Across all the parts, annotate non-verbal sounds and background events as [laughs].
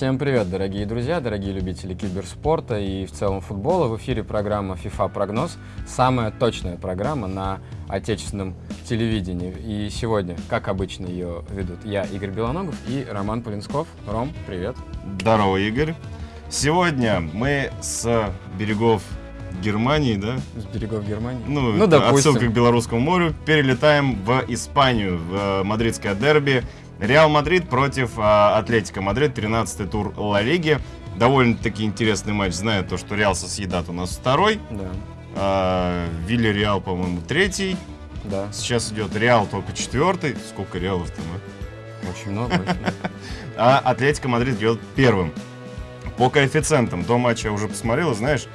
Всем привет, дорогие друзья, дорогие любители киберспорта и в целом футбола. В эфире программа FIFA Прогноз, самая точная программа на отечественном телевидении. И сегодня, как обычно, ее ведут я, Игорь Белоногов и Роман Полинсков. Ром, привет. Здорово, Игорь. Сегодня мы с берегов Германии, да? С берегов Германии? Ну, ну допустим. отсылка к Белорусскому морю. Перелетаем в Испанию, в э, мадридское дерби. Реал Мадрид против а, Атлетико Мадрид, 13-й тур Ла Лиги. Довольно-таки интересный матч, зная то, что Реал Сосьедад у нас второй. Да. А, Вильярреал, по-моему, третий. Да. Сейчас идет Реал только четвертый. Сколько Реалов-то, ну? Очень много. [laughs] А Атлетико Мадрид идет первым. По коэффициентам до матча я уже посмотрел, знаешь,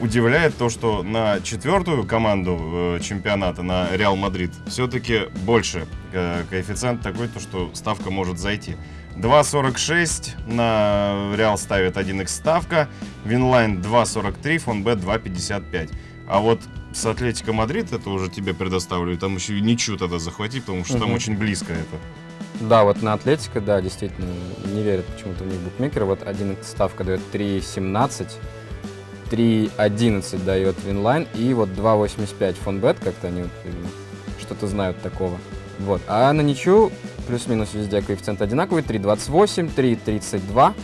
удивляет то, что на четвертую команду э, чемпионата, на Реал Мадрид, все-таки больше э, коэффициент такой, то, что ставка может зайти. 2.46 на Реал ставит 1x ставка, Винлайн 2.43, Фонбет 2.55. А вот с Атлетико Мадрид, это уже тебе предоставлю, там еще и ничью тогда захвати, потому что угу. там очень близко это. Да, вот на Атлетико, да, действительно, не верят почему-то в них букмекеры. Вот один ставка дает 3.17, 3.11 дает Винлайн и вот 2.85 Фонбет, как-то они вот, что-то знают такого. Вот. А на ничью плюс-минус везде коэффициент одинаковый, 3.28, 3.32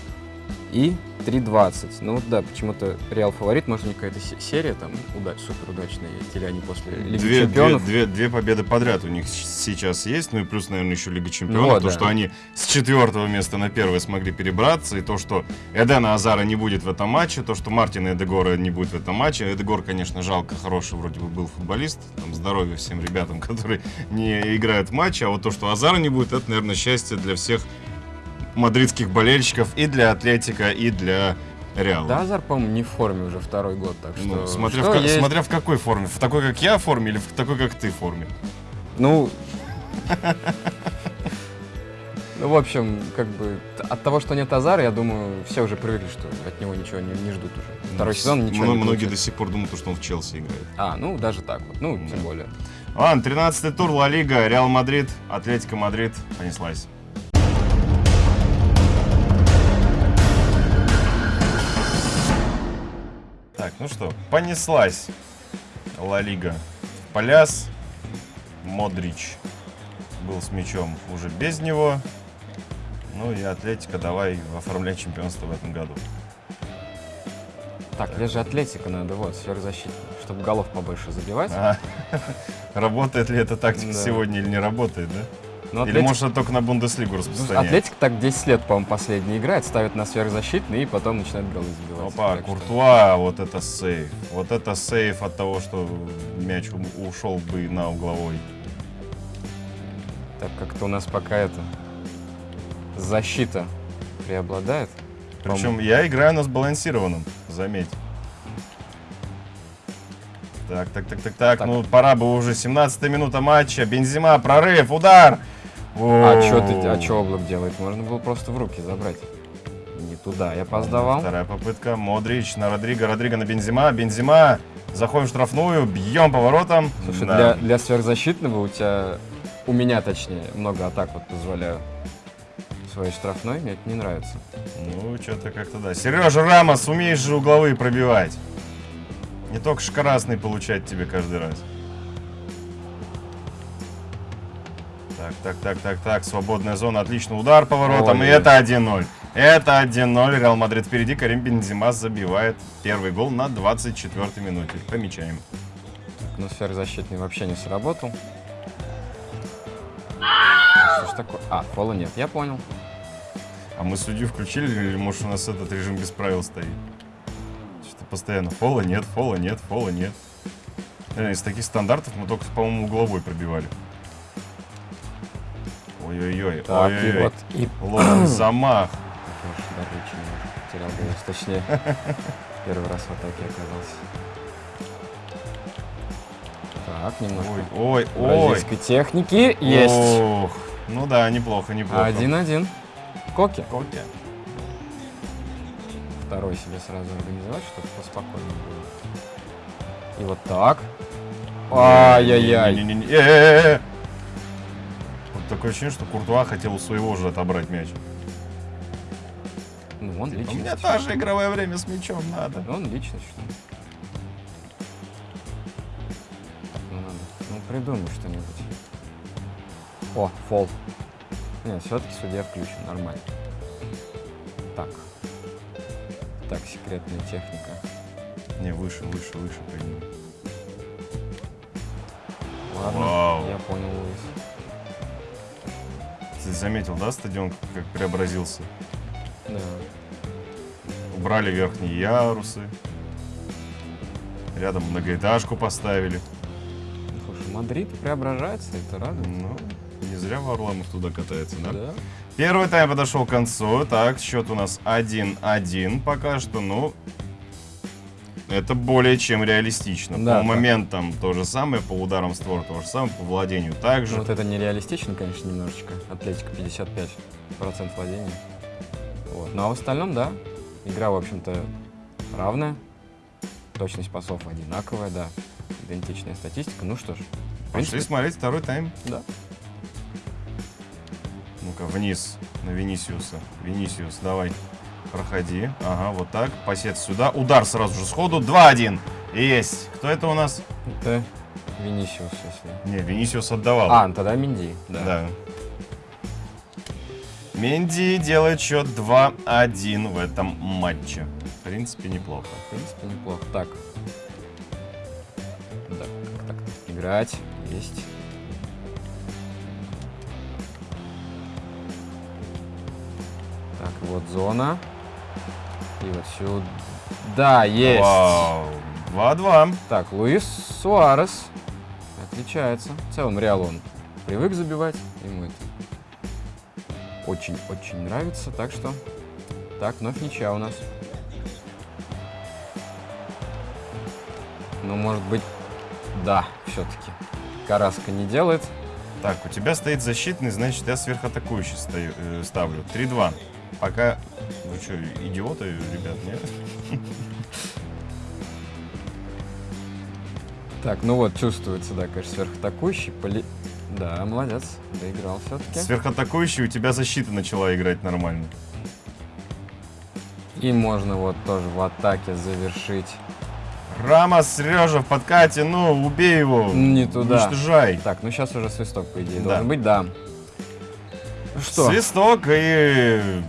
и 3.20. Ну да, почему-то Реал фаворит, может, не какая-то серия там удач, супер удачная есть, или они после Лиги две, Чемпионов. Две, две, две победы подряд у них сейчас есть, ну и плюс, наверное, еще Лига Чемпионов, ну, то, да. что они с четвертого места на первое смогли перебраться, и то, что Эдена Азара не будет в этом матче, то, что Мартина Эдегора не будет в этом матче. Эдегор, конечно, жалко, хороший вроде бы был футболист, там здоровья всем ребятам, [laughs] которые не играют в матче, а вот то, что Азара не будет, это, наверное, счастье для всех мадридских болельщиков и для Атлетика, и для Реала. Да, Азар, по-моему, не в форме уже второй год, так ну, что... Ну, смотря, что в, есть... смотря в какой форме. В такой, как я форме, или в такой, как ты форме? Ну... [laughs] Ну, в общем, как бы от того, что нет Азара, я думаю, все уже привыкли, что от него ничего не, не ждут уже. Второй ну, сезон ничего не Многие до сих пор думают, что он в Челси играет. А, ну, даже так вот. Ну, да. тем более. Ладно, 13-й тур Ла Лига, Реал Мадрид, Атлетико Мадрид, понеслась. Ну что, понеслась Ла Лига. Поляс, Модрич был с мячом уже без него. Ну и Атлетико давай оформлять чемпионство в этом году. Так, где же Атлетика надо, вот, сверхзащитник, чтобы голов побольше забивать. А, [laughs] работает ли эта тактика да. сегодня или не работает, да? Ну, Или Атлетик... может только на Бундеслигу распространяет? Атлетик так 10 лет, по-моему, последний играет, ставит на сверхзащитный и потом начинает голы забивать. Опа, так Куртуа, что... вот это сейф. Вот это сейф от того, что мяч ушел бы на угловой. Так, как-то у нас пока это... Защита преобладает. Причем я играю на сбалансированном, заметь. Так, так, так, так, так, так. Ну, пора бы уже 17 минута матча. Бензима, прорыв, удар. А что ты, а что облак делает? Можно было просто в руки забрать. Не туда, я опоздавал. Вторая попытка. Модрич на Родриго, Родриго на Бензима. Бензима. Заходим в штрафную, бьем поворотом. Слушай, да. для, для сверхзащитного у тебя, у меня точнее, много атак вот позволяю своей штрафной, мне это не нравится. Ну, что-то как-то да. Сережа Рамос, умеешь же угловые пробивать. Не только шкарасный получать тебе каждый раз. Так, так, так, так. Свободная зона. Отлично. Удар поворотом. Ой, и это 1-0. Это 1-0. Реал Мадрид впереди. Карим Бензима забивает первый гол на 24-й минуте. Помечаем. Ну, сверхзащитный вообще не сработал. Что ж такое? А, фола нет, я понял. А мы судью включили или может у нас этот режим без правил стоит? Что-то постоянно фола нет, фола нет, фола нет. Э, из таких стандартов мы только, по-моему, угловой пробивали. Ой-ой-ой. Так, ой -ой -ой. и вот... И... Ловим [clears throat] замах. Потерял голос, точнее. Первый раз в атаке оказался. Так, немножко. Ой, ой, ой. техники есть. Ох, ну да, неплохо, неплохо. Один-один. Коки. Коки. Второй себе сразу организовать, чтобы поспокойнее было. И вот так. Ай-яй-яй такое ощущение, что Куртуа хотел у своего же отобрать мяч. Ну, он У личность. меня тоже игровое время с мячом надо. Он личность, что ли? Ну надо. Ну, придумай что-нибудь. О, фол. Нет, все-таки судья включен, нормально. Так. Так, секретная техника. Не, выше, выше, выше подними. Ладно, Вау. я понял, Луис. Ты заметил, да, стадион как преобразился? Да. Убрали верхние ярусы. Рядом многоэтажку поставили. Ну, слушай, Мадрид преображается, это радует. Ну, не зря Варламов туда катается, да? Да. Первый тайм подошел к концу. Так, счет у нас 1-1 пока что. Ну, это более чем реалистично. Да, по так. моментам то же самое, по ударам створ то же самое, по владению Ну, также. вот это нереалистично, конечно, немножечко. Атлетика 55% владения. Вот. Ну а в остальном, да, игра, в общем-то, равная. Точность пасов одинаковая, да. Идентичная статистика. Ну что ж, Пошли смотреть второй тайм. да. Ну-ка, вниз на Венисиуса. Венисиус, давай, проходи. Ага, вот так. Пасец сюда. Удар сразу же сходу. 2-1. Есть. Кто это у нас? Это Винисиус, если... Не, Венисиус отдавал. А, тогда Минди, да. Да. Менди делает счет 2-1 в этом матче. В принципе, неплохо. В принципе, неплохо. Так. Да, как так? Играть. Есть. Так, вот зона. И вот сюда. Да, есть. Вау. 2-2. Так, Луис Суарес отличается. В целом, Реал он привык забивать. Ему это очень-очень нравится. Так что, так, вновь ничья у нас. Ну, может быть, да, все-таки. Караска не делает. Так, у тебя стоит защитный, значит, я сверхатакующий стою, э, ставлю. 3-2. Пока... Вы что, идиоты, ребят, нет? [laughs] Так, ну вот, чувствуется, да, конечно, сверхатакующий. Поли... Да, молодец, доиграл все-таки. Сверхатакующий, у тебя защита начала играть нормально. И можно вот тоже в атаке завершить. Рамос, Сережа в подкате, ну, убей его. Не туда. Уничтожай. Так, ну сейчас уже свисток, по идее, Да. должен быть, да. Что? Свисток и...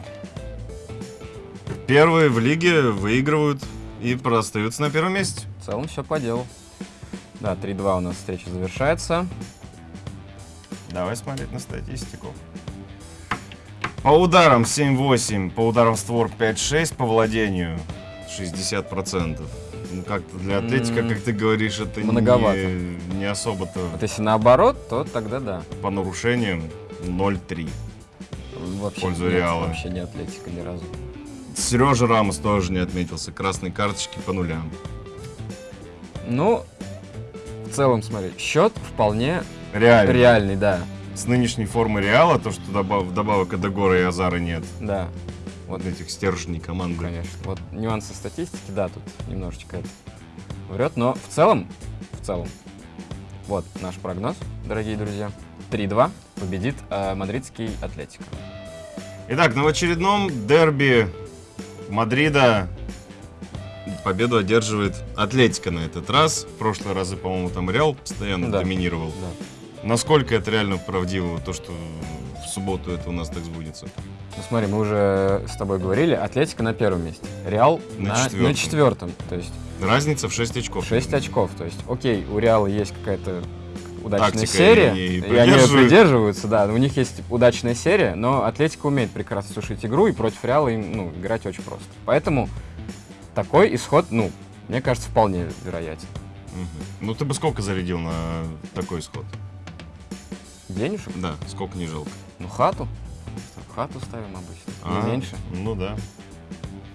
Первые в лиге выигрывают и остаются на первом месте. В целом все по делу. Да, 3-2 у нас встреча завершается. Давай смотреть на статистику. По ударам 7-8, по ударам в створ 5-6, по владению 60%. Ну, как-то для Атлетика, как ты говоришь, это многовато. не, не особо-то Вот если наоборот, то тогда да. по нарушениям 0-3. Вообще, пользу нет, Реала. Вообще не атлетика ни разу. Сережа Рамос тоже не отметился. Красные карточки по нулям. Ну, в целом, смотри, счет вполне Реально. реальный, да. С нынешней формы Реала, то, что добав- вдобавок Эдегора и Азара нет. Да, Вот этих стержней команды. конечно. Вот нюансы статистики, да, тут немножечко это врет, но в целом, в целом, вот наш прогноз, дорогие друзья. 3-2 победит э, мадридский Атлетико. Итак, на очередном дерби Мадрида победу одерживает Атлетика на этот раз. В прошлые разы, по-моему, там Реал постоянно Да. доминировал. Да. Насколько это реально правдиво, то, что в субботу это у нас так сбудется? Ну смотри, мы уже с тобой говорили, Атлетика на первом месте, Реал На на, четвертом. на четвертом. То есть Разница в 6 очков. 6 очков. То есть, окей, у Реала есть какая-то удачная Тактика, серия, и они и, они придерживаются, да. У них есть удачная серия, но Атлетика умеет прекрасно сушить игру, и против Реала им ну, играть очень просто. Поэтому такой исход, ну, мне кажется, вполне вероятен. Ну, ты бы сколько зарядил на такой исход? Денежек? Да, сколько не жалко. Ну, хату. Хату ставим обычно. А, Не меньше. Ну да.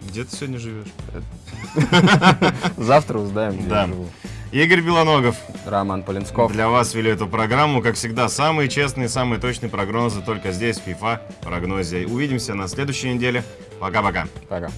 Где ты сегодня живешь? [laughs] Завтра узнаем, где я живу. Игорь Белоногов. Роман Полинсков. Для вас вели эту программу. Как всегда, самые честные, самые точные прогнозы только здесь, в FIFA прогнозе. Увидимся на следующей неделе. Пока-пока. Пока.